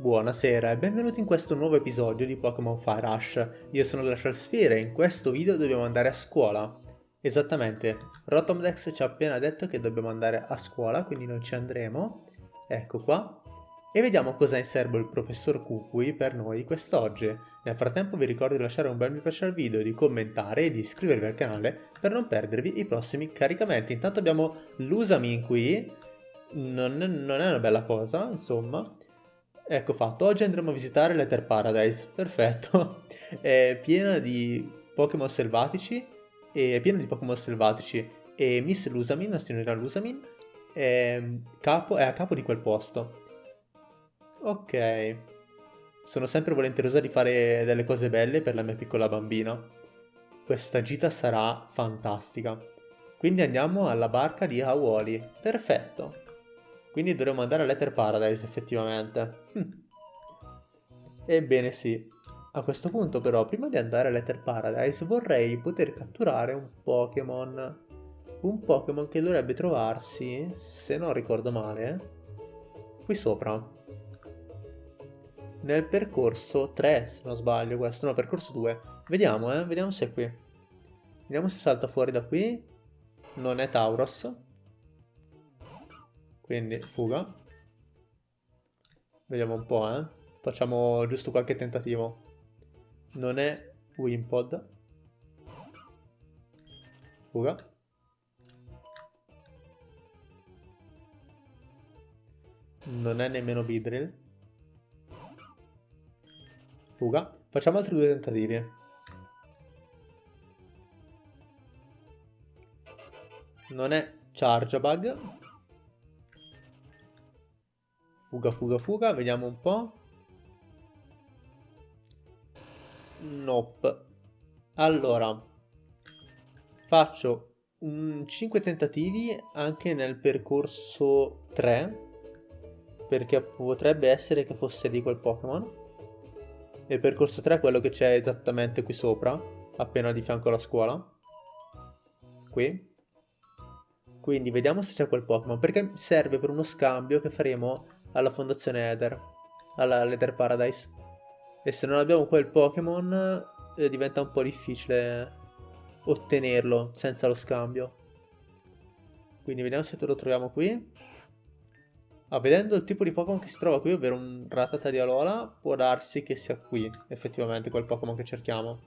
Buonasera e benvenuti in questo nuovo episodio di Pokémon Fire Rush. Io sono Glacial Sphere e in questo video dobbiamo andare a scuola. Esattamente, Rotomdex ci ha appena detto che dobbiamo andare a scuola, quindi noi ci andremo. Ecco qua. E vediamo cosa ha in serbo il professor Kukui per noi quest'oggi. Nel frattempo vi ricordo di lasciare un bel mi piace al video, di commentare e di iscrivervi al canale per non perdervi i prossimi caricamenti. Intanto abbiamo Lusamin qui, non, non è una bella cosa, insomma. Ecco fatto, oggi andremo a visitare l'Ether Paradise, perfetto. È piena di Pokémon selvatici, è piena di Pokémon selvatici, e Miss Lusamin, la signorina Lusamin, è, capo, è a capo di quel posto. Ok. Sono sempre volenterosa di fare delle cose belle per la mia piccola bambina. Questa gita sarà fantastica. Quindi andiamo alla barca di Hawoli. Perfetto. Quindi dovremmo andare all'Ether Paradise effettivamente. Hm. Ebbene sì. A questo punto però, prima di andare all'Ether Paradise, vorrei poter catturare un Pokémon. Un Pokémon che dovrebbe trovarsi, se non ricordo male, qui sopra. Nel percorso 3, se non sbaglio questo, no, percorso 2. Vediamo, eh, vediamo se è qui. Vediamo se salta fuori da qui. Non è Tauros. Quindi fuga. Vediamo un po', eh. Facciamo giusto qualche tentativo. Non è Wimpod. Fuga. Non è nemmeno Bidrill. Fuga. Facciamo altri due tentativi. Non è Chargebug. Fuga, fuga, fuga, vediamo un po'. Nope. Allora, faccio un 5 tentativi anche nel percorso 3, perché potrebbe essere che fosse di quel Pokémon. Il percorso 3 è quello che c'è esattamente qui sopra, appena di fianco alla scuola. Qui. Quindi vediamo se c'è quel Pokémon, perché serve per uno scambio che faremo alla fondazione Ether, all'Ether Paradise. E se non abbiamo quel Pokémon eh, diventa un po' difficile ottenerlo senza lo scambio. Quindi vediamo se lo troviamo qui. Ah, vedendo il tipo di Pokémon che si trova qui, ovvero un Ratata di Alola, può darsi che sia qui, effettivamente, quel Pokémon che cerchiamo.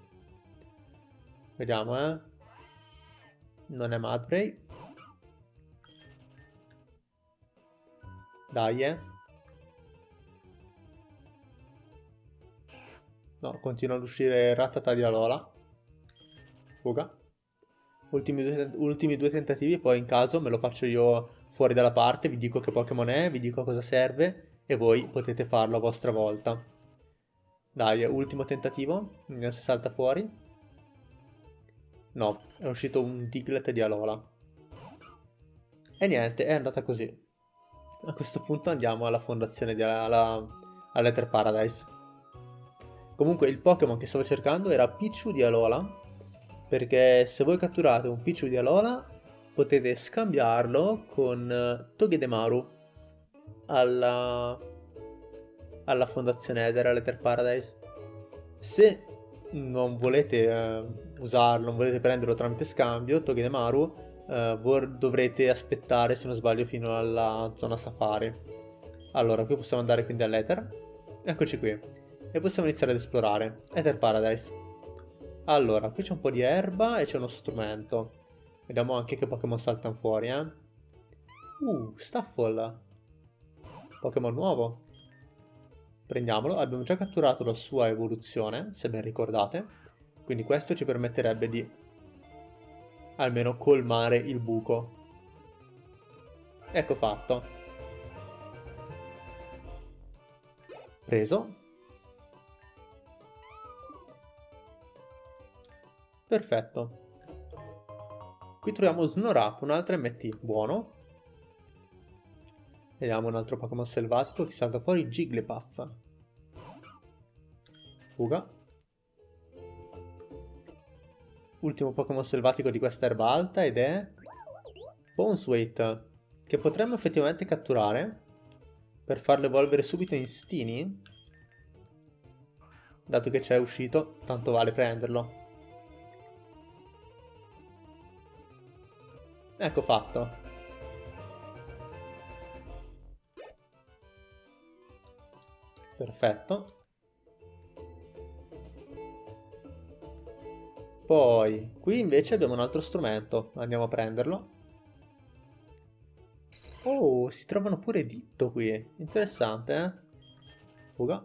Vediamo, eh. Non è Madbray. Dai, eh. No, continua ad uscire Ratata di Alola. Fuga. Ultimi due, ultimi due tentativi, poi in caso me lo faccio io fuori dalla parte, vi dico che Pokémon è, vi dico cosa serve e voi potete farlo a vostra volta. Dai, ultimo tentativo, vediamo se salta fuori. No, è uscito un Diglett di Alola. E niente, è andata così. A questo punto andiamo alla fondazione di alla, all'Ether Paradise. Comunque il Pokémon che stavo cercando era Pichu di Alola, perché se voi catturate un Pichu di Alola potete scambiarlo con eh, Togedemaru alla, alla fondazione Ether, all'Ether Paradise. Se non volete uh, usarlo, non volete prenderlo tramite scambio, Togedemaru, uh, dovrete aspettare, se non sbaglio, fino alla zona safari. Allora, qui possiamo andare quindi all'Ether. Eccoci qui e possiamo iniziare ad esplorare. Ether Paradise. Allora, qui c'è un po' di erba e c'è uno strumento. Vediamo anche che Pokémon saltano fuori, eh. Uh, Staffol. Pokémon nuovo. Prendiamolo. Abbiamo già catturato la sua evoluzione, se ben ricordate. Quindi questo ci permetterebbe di almeno colmare il buco. Ecco fatto. Preso. Perfetto. Qui troviamo Snorap, un altro MT, buono. Vediamo un altro Pokémon selvatico che salta fuori, Jigglypuff. Fuga. Ultimo Pokémon selvatico di questa erba alta ed è... Bonesweight, che potremmo effettivamente catturare. Per farlo evolvere subito in Stini? Dato che c'è uscito, tanto vale prenderlo. Ecco fatto. Perfetto. Poi, qui invece abbiamo un altro strumento. Andiamo a prenderlo. Oh, si trovano pure ditto qui. Interessante, eh? Fuga.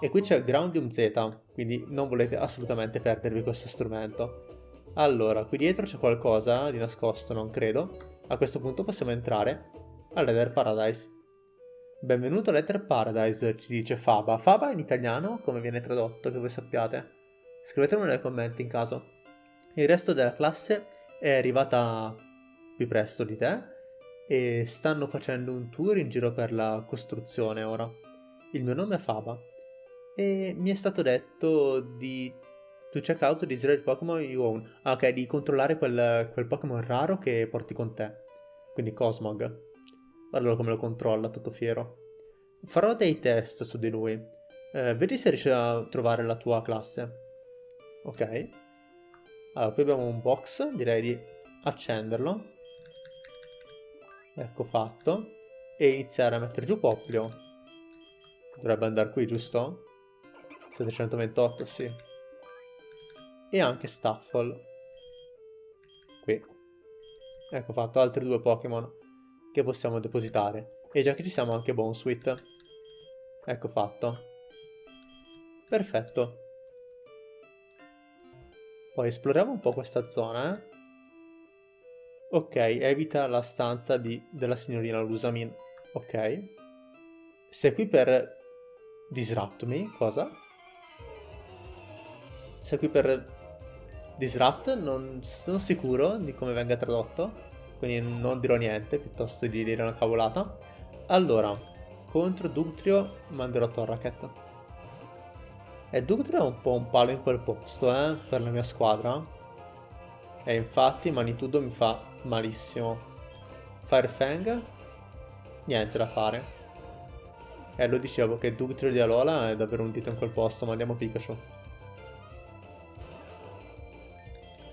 E qui c'è Groundium Z, quindi non volete assolutamente perdervi questo strumento. Allora, qui dietro c'è qualcosa di nascosto, non credo. A questo punto possiamo entrare all'Ether Paradise. Benvenuto all'Ether Paradise, ci dice Faba. Faba in italiano, come viene tradotto, che voi sappiate? Scrivetemelo nei commenti in caso. Il resto della classe è arrivata più presto di te e stanno facendo un tour in giro per la costruzione ora. Il mio nome è Faba e mi è stato detto di to check out the Israel Pokémon you own. Ah, ok, di controllare quel, quel Pokémon raro che porti con te. Quindi Cosmog. Guardalo come lo controlla, tutto fiero. Farò dei test su di lui. Eh, vedi se riesci a trovare la tua classe. Ok. Allora, qui abbiamo un box, direi di accenderlo. Ecco fatto. E iniziare a mettere giù Poplio. Dovrebbe andare qui, giusto? 728, sì. E anche Staffel. Qui. Ecco fatto, altri due Pokémon che possiamo depositare. E già che ci siamo anche Bonesweet. Ecco fatto. Perfetto. Poi esploriamo un po' questa zona, eh. Ok, evita la stanza di, della signorina Lusamin. Ok. Sei qui per disrupt me? Cosa? Sei qui per Disrupt, non sono sicuro di come venga tradotto, quindi non dirò niente piuttosto di dire una cavolata. Allora, contro Dugtrio manderò Torraket. E Dugtrio è un po' un palo in quel posto, eh, per la mia squadra. E infatti Manitudo mi fa malissimo. Firefang? Niente da fare. E lo dicevo che Dugtrio di Alola è davvero un dito in quel posto, ma andiamo Pikachu.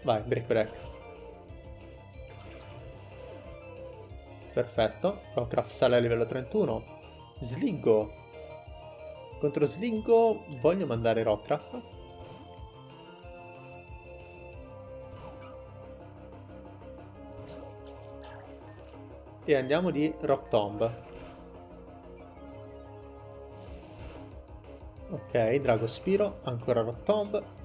Vai, break break. Perfetto. Rockcraft sale a livello 31. Slingo. Contro Slingo voglio mandare Rockcraft. E andiamo di Rock Tomb. Ok, Drago Spiro, ancora Rock Tomb.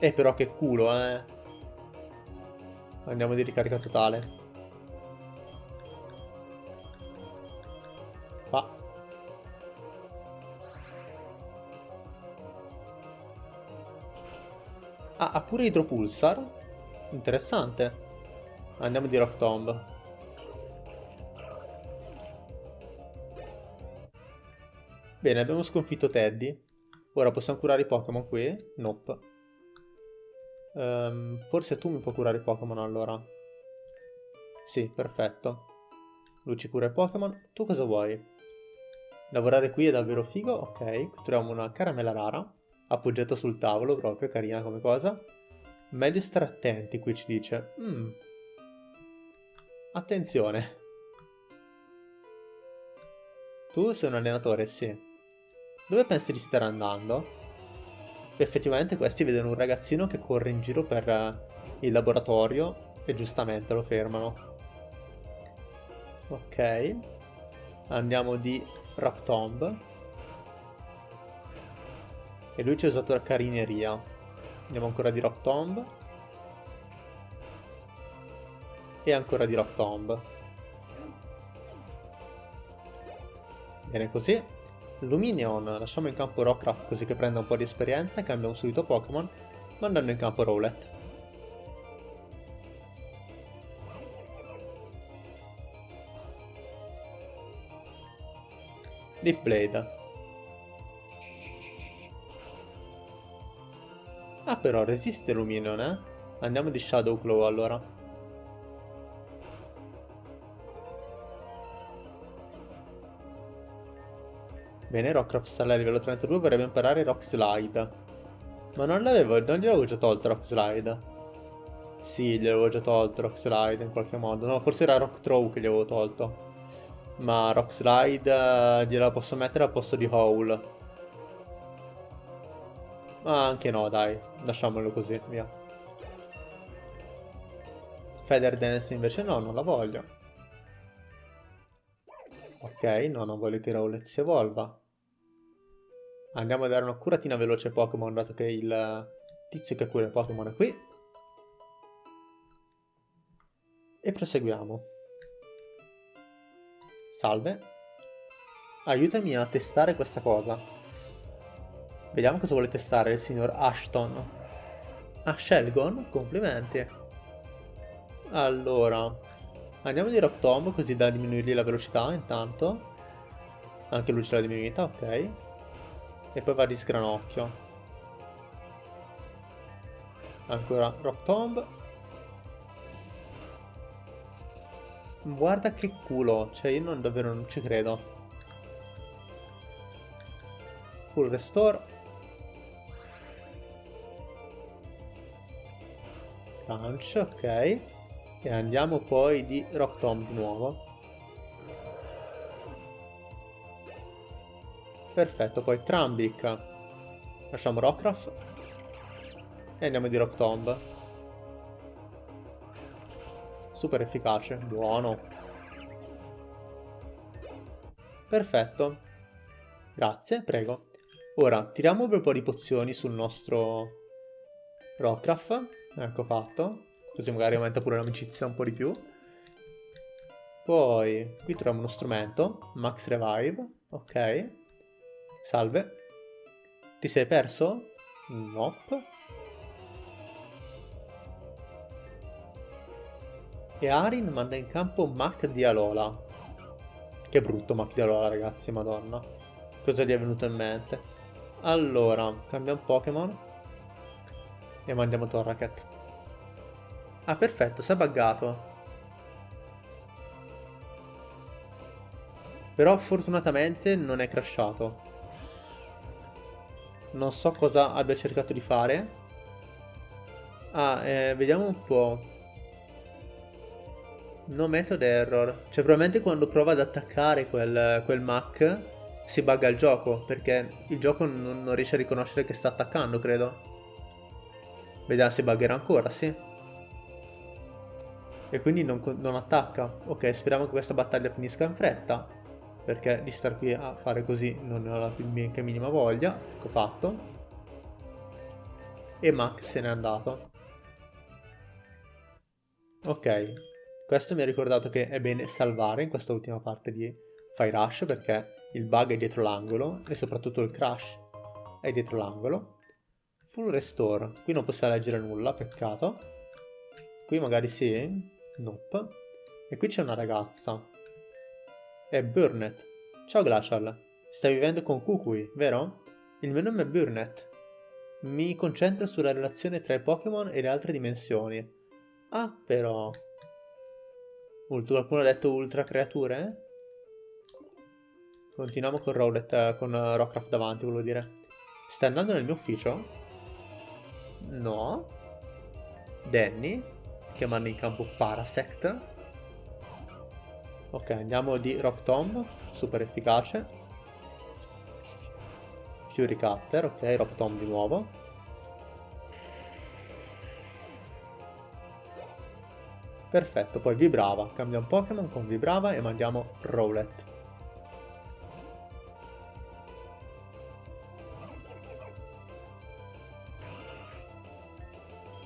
Eh però che culo, eh. Andiamo di ricarica totale. Qua. Ah, ha pure Idropulsar? Interessante. Andiamo di Rock Tomb. Bene, abbiamo sconfitto Teddy. Ora possiamo curare i Pokémon qui? Nope. Um, forse tu mi puoi curare i Pokémon allora. Sì, perfetto. Lui ci cura i Pokémon. Tu cosa vuoi? Lavorare qui è davvero figo? Ok, troviamo una caramella rara. Appoggiata sul tavolo, proprio, carina come cosa. Meglio stare attenti, qui ci dice. Mm. Attenzione. Tu sei un allenatore, sì. Dove pensi di stare andando? Effettivamente questi vedono un ragazzino che corre in giro per eh, il laboratorio e giustamente lo fermano. Ok. Andiamo di Rock Tomb. E lui ci ha usato la carineria. Andiamo ancora di Rock Tomb. E ancora di Rock Tomb. Bene così. Luminion, lasciamo in campo Rockcraft così che prenda un po' di esperienza e cambia subito Pokémon, mandando in campo Rowlet. Leaf Blade. Ah però resiste Luminion, eh? Andiamo di Shadow Claw allora. Bene, Rockcraft sta a livello 32, vorrebbe imparare Rock Slide. Ma non l'avevo, non gliel'avevo già tolto Rock Slide. Sì, gliel'avevo già tolto Rock Slide in qualche modo. No, forse era Rock Throw che gli avevo tolto. Ma Rock Slide uh, gliela posso mettere al posto di Howl. Ma anche no, dai. Lasciamolo così, via. Feather Dance invece no, non la voglio. Ok, no, non voglio che Rowlet si evolva. Andiamo a dare una curatina veloce ai Pokémon, dato che il tizio che cura i Pokémon è qui. E proseguiamo. Salve. Aiutami a testare questa cosa. Vediamo cosa vuole testare il signor Ashton. Ah, Shelgon? Complimenti. Allora, Andiamo di Rock Tomb così da diminuirgli la velocità intanto. Anche lui ce l'ha diminuita, ok. E poi va di sgranocchio. Ancora Rock Tomb. Guarda che culo, cioè io non, davvero non ci credo. Full Restore. Punch, ok. E andiamo poi di Rock Tomb di nuovo. Perfetto, poi Trambic. Lasciamo Rockruff. E andiamo di Rock Tomb. Super efficace, buono. Perfetto. Grazie, prego. Ora, tiriamo un po' di pozioni sul nostro Rockruff. Ecco fatto. Così magari aumenta pure l'amicizia un po' di più. Poi qui troviamo uno strumento, Max Revive, ok. Salve. Ti sei perso? Nope. E Arin manda in campo Mac di Alola. Che brutto Mac di Alola, ragazzi, madonna. Cosa gli è venuto in mente? Allora, cambiamo Pokémon. E mandiamo Torracat. Ah, perfetto, si è buggato. Però fortunatamente non è crashato. Non so cosa abbia cercato di fare. Ah, eh, vediamo un po'. No method error. Cioè probabilmente quando prova ad attaccare quel, quel Mac si bugga il gioco. Perché il gioco non, non riesce a riconoscere che sta attaccando, credo. Vediamo se buggerà ancora, sì. E quindi non, non attacca. Ok, speriamo che questa battaglia finisca in fretta. Perché di star qui a fare così non ne ho la più minima voglia. Ecco fatto. E Max se n'è andato. Ok, questo mi ha ricordato che è bene salvare in questa ultima parte di Fire Rush perché il bug è dietro l'angolo e soprattutto il crash è dietro l'angolo. Full restore, qui non possiamo leggere nulla, peccato. Qui magari sì, Nope. E qui c'è una ragazza. È Burnett. Ciao Glacial. Stai vivendo con Kukui, vero? Il mio nome è Burnett. Mi concentro sulla relazione tra i Pokémon e le altre dimensioni. Ah, però... Qualcuno ha detto ultra creature? Continuiamo con Rowlet, con Rockcraft davanti, volevo dire. Stai andando nel mio ufficio? No. Danny? Chiamando in campo Parasect. Ok, andiamo di Rock Tomb, super efficace. Fury Cutter, ok, Rock Tomb di nuovo. Perfetto, poi Vibrava, cambia un Pokémon con Vibrava e mandiamo Rowlet.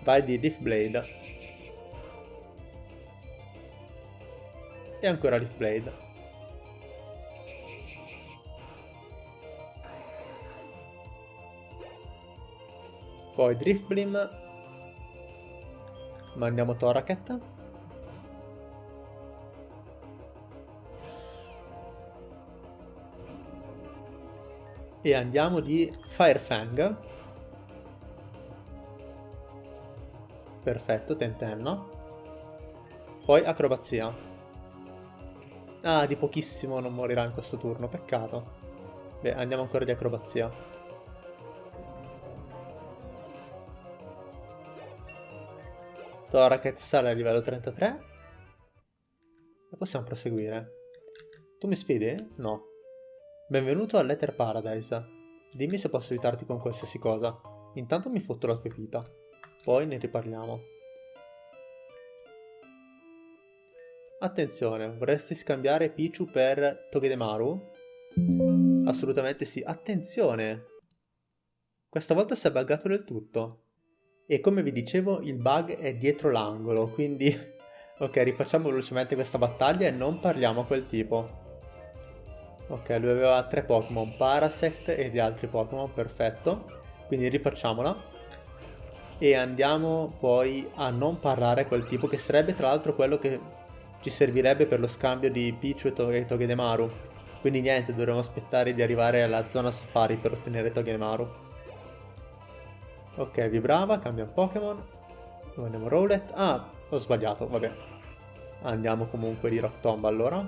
Vai di Leaf Blade. E ancora Leaf Blade. Poi Drift Beam. Mandiamo Toraket. E andiamo di Firefang. Perfetto, tentenno. Poi acrobazia. Ah, di pochissimo non morirà in questo turno, peccato. Beh, andiamo ancora di acrobazia. Toraket sale a livello 33. E possiamo proseguire. Tu mi sfidi? No. Benvenuto all'Ether Paradise. Dimmi se posso aiutarti con qualsiasi cosa. Intanto mi fotto la pepita. Poi ne riparliamo. Attenzione, vorresti scambiare Pichu per Togedemaru? Assolutamente sì. Attenzione! Questa volta si è buggato del tutto. E come vi dicevo, il bug è dietro l'angolo, quindi... ok, rifacciamo velocemente questa battaglia e non parliamo a quel tipo. Ok, lui aveva tre Pokémon, Parasect e gli altri Pokémon, perfetto. Quindi rifacciamola. E andiamo poi a non parlare a quel tipo, che sarebbe tra l'altro quello che ci servirebbe per lo scambio di Pichu e, to Togedemaru. Quindi niente, dovremo aspettare di arrivare alla zona safari per ottenere Togedemaru. Ok, vibrava, cambia Pokémon. Andiamo Rowlet. Ah, ho sbagliato, vabbè. Andiamo comunque di Rock Tomb allora.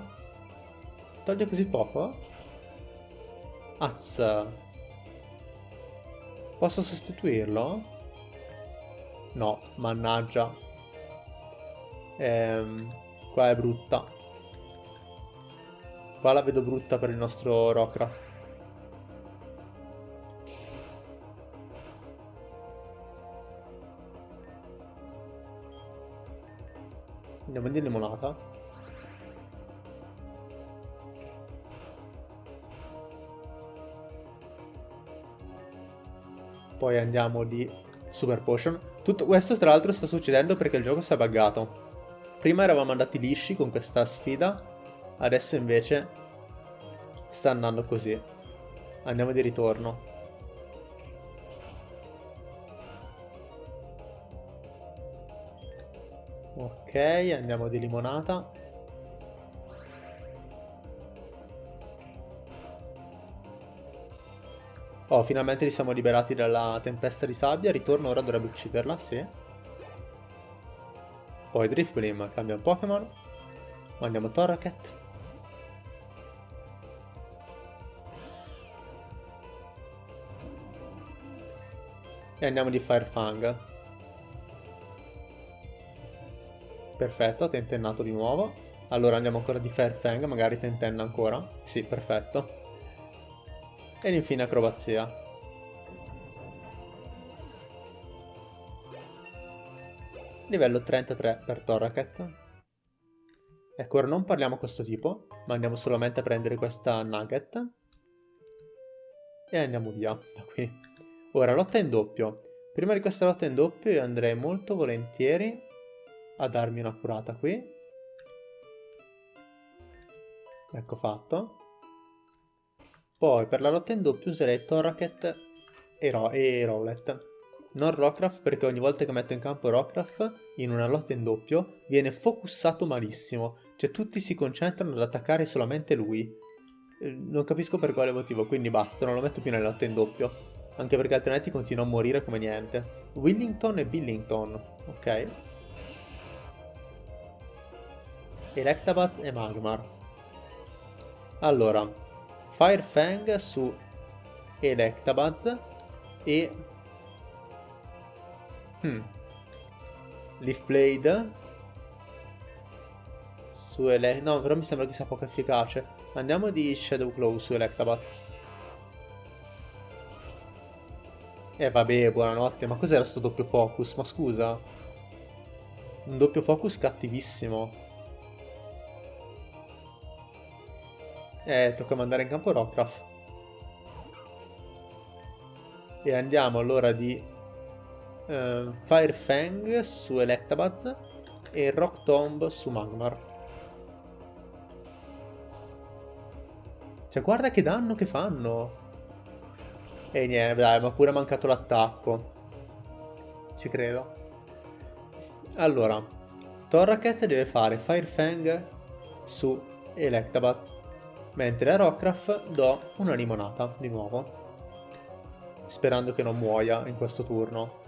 Toglie così poco? Az. Posso sostituirlo? No, mannaggia. Ehm, Qua è brutta. Qua la vedo brutta per il nostro Rockcraft. Andiamo di limonata. Poi andiamo di Super Potion. Tutto questo tra l'altro sta succedendo perché il gioco si è buggato. Prima eravamo andati lisci con questa sfida, adesso invece sta andando così. Andiamo di ritorno. Ok, andiamo di limonata. Oh, finalmente li siamo liberati dalla tempesta di sabbia. Ritorno ora dovrebbe ucciderla, sì. Poi Drifblim cambia un Pokémon. Mandiamo Torracat. E andiamo di Firefang. Perfetto, tentennato di nuovo. Allora andiamo ancora di Firefang, magari tentenna ancora. Sì, perfetto. Ed infine acrobazia. Livello 33 per Torracat. Ecco, ora non parliamo a questo tipo, ma andiamo solamente a prendere questa nugget. E andiamo via da qui. Ora, lotta in doppio. Prima di questa lotta in doppio io andrei molto volentieri a darmi una curata qui. Ecco fatto. Poi per la lotta in doppio userei Torracat e, Ro e Rowlet non Rockruff perché ogni volta che metto in campo Rockruff in una lotta in doppio viene focussato malissimo, cioè tutti si concentrano ad attaccare solamente lui. Eh, non capisco per quale motivo, quindi basta, non lo metto più nella lotta in doppio, anche perché altrimenti continua a morire come niente. Willington e Billington, ok. Electabuzz e Magmar. Allora, Firefang su Electabuzz e Hmm. Leaf Blade. Su Ele... No, però mi sembra che sia poco efficace. Andiamo di Shadow Claw su Electabuzz. Eh vabbè, buonanotte. Ma cos'era sto doppio focus? Ma scusa. Un doppio focus cattivissimo. Eh, tocca mandare in campo Rockruff. E andiamo allora di uh, Firefang su Electabuzz e Rock Tomb su Magmar. Cioè, guarda che danno che fanno! E niente, dai, ma pure mancato l'attacco. Ci credo. Allora, Torracat deve fare Firefang su Electabuzz, mentre a Rockruff do una limonata, di nuovo. Sperando che non muoia in questo turno.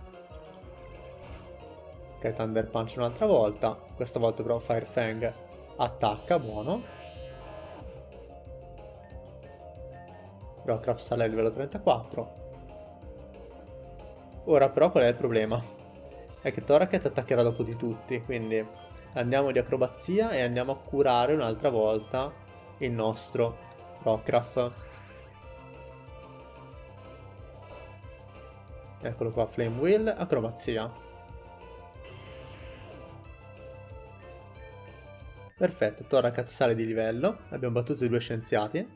Ok, Thunder Punch un'altra volta. Questa volta però Firefang attacca, buono. Rockcraft sale a livello 34. Ora però qual è il problema? È che Toraket attaccherà dopo di tutti, quindi andiamo di acrobazia e andiamo a curare un'altra volta il nostro Rockcraft. Eccolo qua, Flame Wheel, acrobazia. Perfetto, Torakat sale di livello, abbiamo battuto i due scienziati.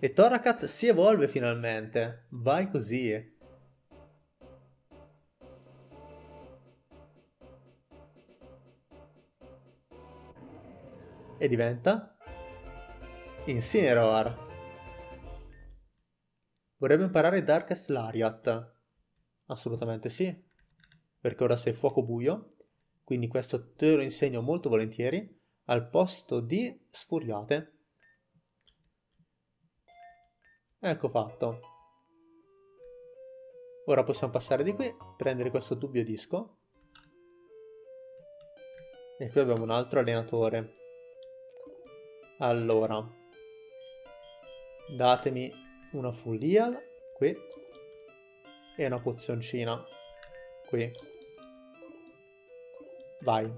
E Torakat si evolve finalmente, vai così. E diventa Incineroar. Vorrebbe imparare Darkest Lariat. Assolutamente sì. Perché ora sei fuoco buio. Quindi questo te lo insegno molto volentieri. Al posto di sfuriate. Ecco fatto. Ora possiamo passare di qui, prendere questo dubbio disco. E qui abbiamo un altro allenatore. Allora. Datemi una full heal qui e una pozioncina qui. Vai.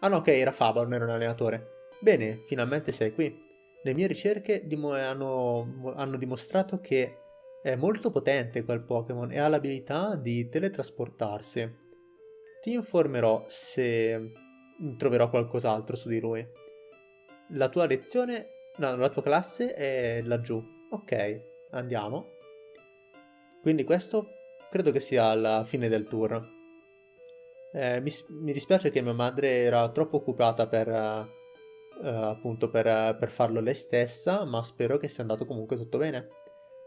Ah no, ok, era Faba, non era un allenatore. Bene, finalmente sei qui. Le mie ricerche hanno, hanno dimostrato che è molto potente quel Pokémon e ha l'abilità di teletrasportarsi. Ti informerò se troverò qualcos'altro su di lui. La tua lezione, no, la tua classe è laggiù. Ok, andiamo. Quindi questo credo che sia la fine del tour. Eh, mi, mi, dispiace che mia madre era troppo occupata per, uh, appunto per, per, farlo lei stessa, ma spero che sia andato comunque tutto bene.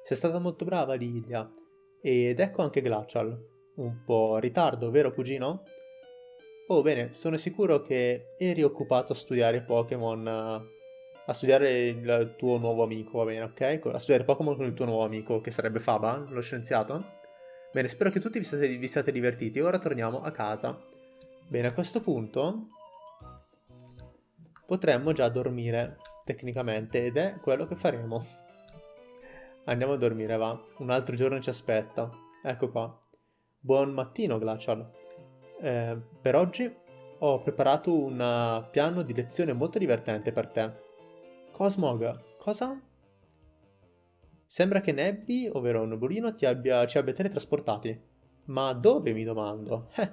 Sei stata molto brava Lilia. Ed ecco anche Glacial. Un po' ritardo, vero cugino? Oh bene, sono sicuro che eri occupato a studiare Pokémon uh, a studiare il tuo nuovo amico, va bene, ok? A studiare Pokémon con il tuo nuovo amico, che sarebbe Faba, lo scienziato. Bene, spero che tutti vi siate, vi siate divertiti. Ora torniamo a casa. Bene, a questo punto potremmo già dormire, tecnicamente, ed è quello che faremo. Andiamo a dormire, va. Un altro giorno ci aspetta. Ecco qua. Buon mattino, Glacial. Eh, per oggi ho preparato un piano di lezione molto divertente per te. Cosmog, cosa? Sembra che Nebby, ovvero Nubolino, ti abbia, ci abbia teletrasportati. Ma dove, mi domando? Eh,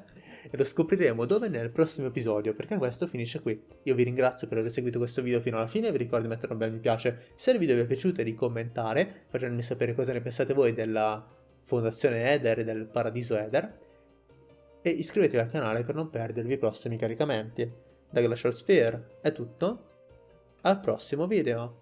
lo scopriremo dove nel prossimo episodio, perché questo finisce qui. Io vi ringrazio per aver seguito questo video fino alla fine, vi ricordo di mettere un bel mi piace se il video vi è piaciuto e di commentare, facendomi sapere cosa ne pensate voi della fondazione Eder e del paradiso Eder. E iscrivetevi al canale per non perdervi i prossimi caricamenti. Da Glacial Sphere è tutto, al prossimo video!